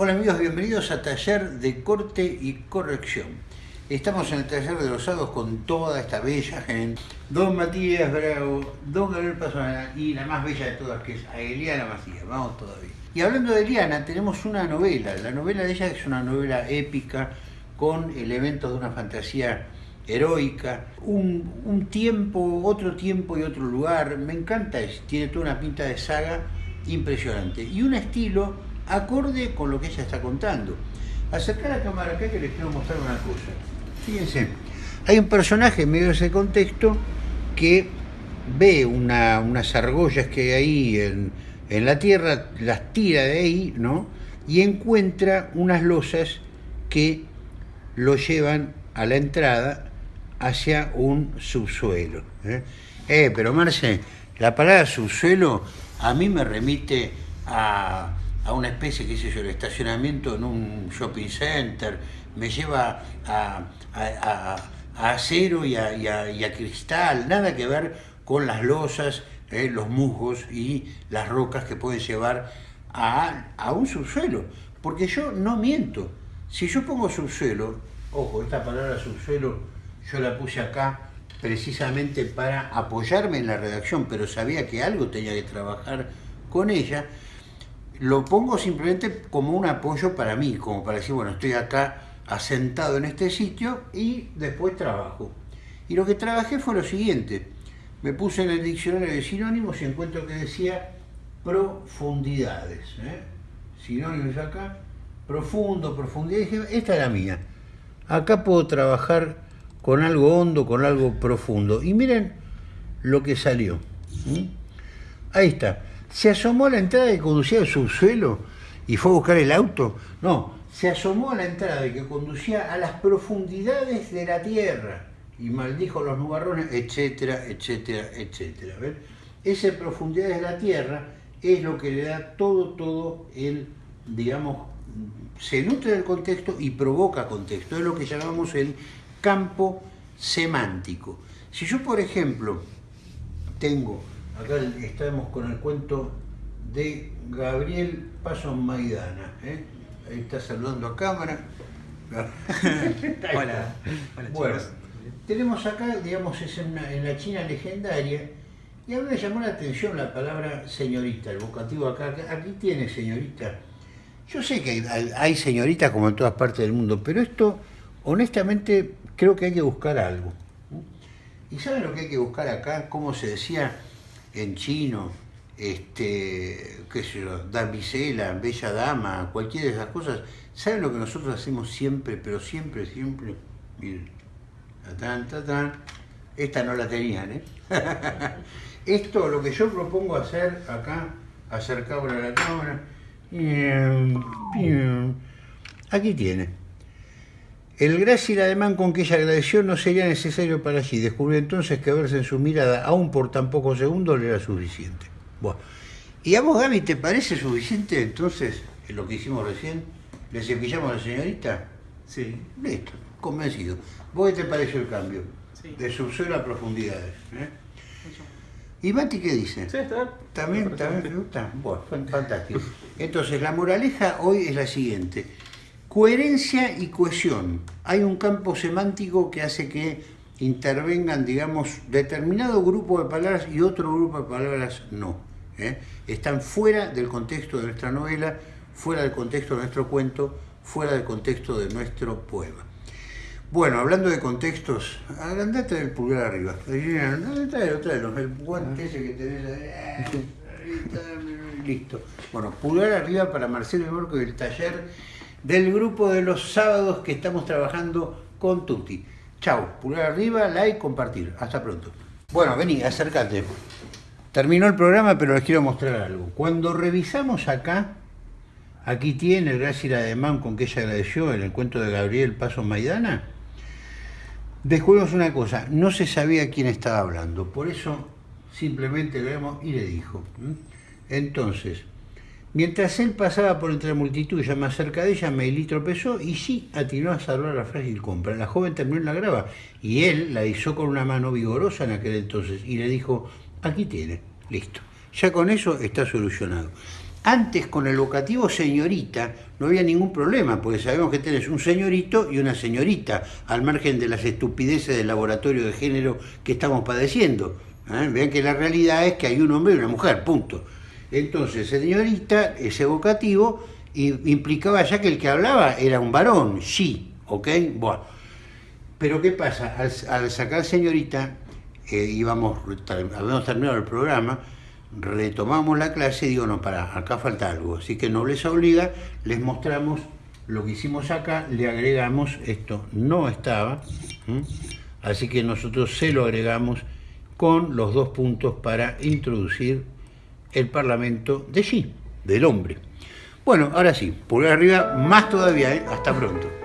Hola amigos, bienvenidos a Taller de Corte y Corrección. Estamos en el taller de los sábados con toda esta bella gente. Don Matías Bravo, Don Gabriel Pasona y la más bella de todas que es Eliana Macías. Vamos todavía. Y hablando de Eliana, tenemos una novela. La novela de ella es una novela épica con elementos de una fantasía heroica, un, un, tiempo, otro tiempo y otro lugar, me encanta, tiene toda una pinta de saga impresionante y un estilo acorde con lo que ella está contando. Acercar la cámara acá que les quiero mostrar una cosa. Fíjense, hay un personaje en medio de ese contexto que ve una, unas argollas que hay ahí en, en la tierra, las tira de ahí, ¿no? Y encuentra unas losas que lo llevan a la entrada hacia un subsuelo. ¿eh? eh pero Marce, la palabra subsuelo a mí me remite a, a una especie, qué sé yo, el estacionamiento en un shopping center, me lleva a, a, a acero y, y a, cristal, nada que ver con las losas, eh, los musgos y las rocas que pueden llevar a, un subsuelo. Porque yo no miento. Si yo pongo subsuelo, ojo, esta palabra subsuelo yo la puse acá precisamente para apoyarme en la redacción, pero sabía que algo tenía que trabajar con ella, lo pongo simplemente como un apoyo para mí, como para decir, bueno, estoy acá asentado en este sitio y después trabajo. Y lo que trabajé fue lo siguiente, me puse en el diccionario de sinónimos y encuentro que decía profundidades. ¿eh? Sinónimos acá, profundo, profundidad, dije, esta es la mía. Acá puedo trabajar con algo hondo, con algo profundo. Y miren lo que salió. Ahí está. Se asomó a la entrada que conducía al subsuelo y fue a buscar el auto. No, se asomó a la entrada que conducía a las profundidades de la tierra y maldijo los nubarrones, etcétera, etcétera, etcétera. Esa profundidad de la tierra es lo que le da todo, todo el, digamos, se nutre del contexto y provoca contexto. Es lo que llamamos el campo semántico. Si yo, por ejemplo, tengo, acá estamos con el cuento de Gabriel Paso Maidana, ¿eh? ahí está saludando a cámara. hola, bueno, tenemos acá, digamos, es en, la China legendaria, y a mí me llamó la atención la palabra señorita, el vocativo acá, aquí tiene señorita. Yo sé que hay, hay señoritas como en todas partes del mundo, pero esto honestamente creo que hay que buscar algo. ¿Y saben lo que hay que buscar acá? Como se decía en chino, este, qué sé yo, damisela, bella dama, cualquiera de esas cosas. ¿Saben lo que nosotros hacemos siempre, pero siempre, siempre? Miren, tatán, tatán. Esta no la tenían, ¿eh? Esto, lo que yo propongo hacer acá, acercarlo a la cámara, aquí tiene. El grácil ademán con que ella agradeció no sería necesario para allí. Descubrió entonces que verse en su mirada, aún por tan pocos segundos, le era suficiente. Bueno, y a vos, Gaby, ¿te parece suficiente entonces lo que hicimos recién? ¿Le cepillamos a la señorita? Sí. Listo, convencido. ¿Vos qué te pareció el cambio? Sí. De subsuelo a profundidades. ¿eh? ¿Y Mati qué dice? Sí, está ¿También, ¿También te gusta? Bueno, fantástico. Entonces, la moraleja hoy es la siguiente. Coherencia y cohesión. Hay un campo semántico que hace que intervengan, digamos, determinado grupo de palabras y otro grupo de palabras no. ¿eh? Están fuera del contexto de nuestra novela, fuera del contexto de nuestro cuento, fuera del contexto de nuestro poema. Bueno, hablando de contextos, andate del pulgar arriba. Tráelo, tráelo, el guante ese que tenés ahí. Listo. Bueno, pulgar arriba para Marcelo Borco del taller del grupo de los sábados que estamos trabajando con Tuti. Chao, pulgar arriba, like, compartir. Hasta pronto. Bueno, vení, acércate. Terminó el programa, pero les quiero mostrar algo. Cuando revisamos acá, aquí tiene el Gracias Ademán con que ella agradeció el cuento de Gabriel Paso Maidana, descubrimos una cosa, no se sabía quién estaba hablando, por eso simplemente vemos y le dijo. Entonces, Mientras él pasaba por entre la multitud ya más cerca de ella, Meili tropezó y sí atinó a salvar la frágil compra. La joven terminó en la grava y él la hizo con una mano vigorosa en aquel entonces y le dijo, aquí tiene, listo. Ya con eso está solucionado. Antes con el vocativo señorita no había ningún problema, porque sabemos que tenés un señorito y una señorita, al margen de las estupideces del laboratorio de género que estamos padeciendo. ¿eh? Vean que la realidad es que hay un hombre y una mujer, punto. Entonces, señorita, ese vocativo, implicaba ya que el que hablaba era un varón, sí, ¿ok? Bueno. Pero ¿qué pasa? Al, sacar señorita, eh, íbamos, habíamos terminado el programa, retomamos la clase y digo, no, para, acá falta algo. Así que no les obliga, les mostramos lo que hicimos acá, le agregamos, esto no estaba, así que nosotros se lo agregamos con los dos puntos para introducir el Parlamento de sí, del hombre. Bueno, ahora sí, por arriba, más todavía, ¿eh? hasta pronto.